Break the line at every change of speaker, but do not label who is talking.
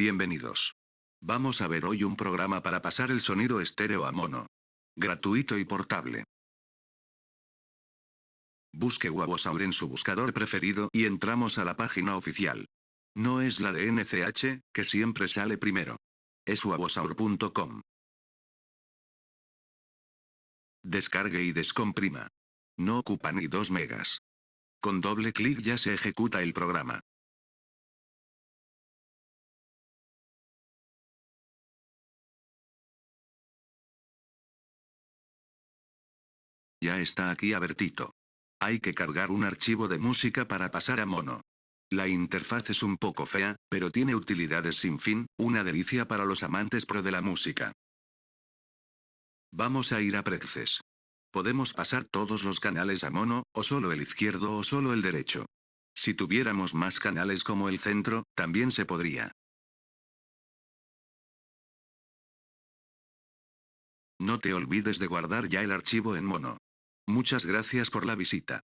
Bienvenidos. Vamos a ver hoy un programa para pasar el sonido estéreo a mono. Gratuito y portable. Busque Wabosaur en su buscador preferido y entramos a la página oficial. No es la de NCH, que siempre sale primero. Es wabosaur.com. Descargue y descomprima. No ocupa ni 2 megas. Con doble clic ya se ejecuta el programa. Ya está aquí Abertito. Hay que cargar un archivo de música para pasar a mono. La interfaz es un poco fea, pero tiene utilidades sin fin, una delicia para los amantes pro de la música. Vamos a ir a Preces. Podemos pasar todos los canales a mono, o solo el izquierdo o solo el derecho. Si tuviéramos más canales como el centro, también se podría. No te olvides de guardar ya el archivo en mono. Muchas gracias por la visita.